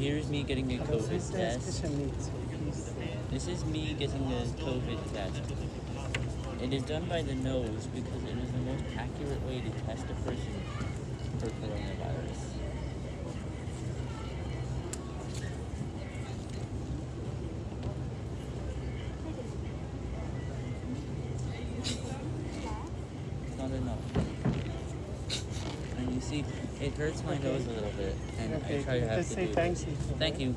here's me getting a COVID ist, es ist test. ja nicht so fies. This is me getting a COVID test. It is done by the nose because it is the most accurate way to test a person for coronavirus. It's not enough. You see, it hurts my Okay. nose a little bit, and Okay, I try to have just to say do. Thank you.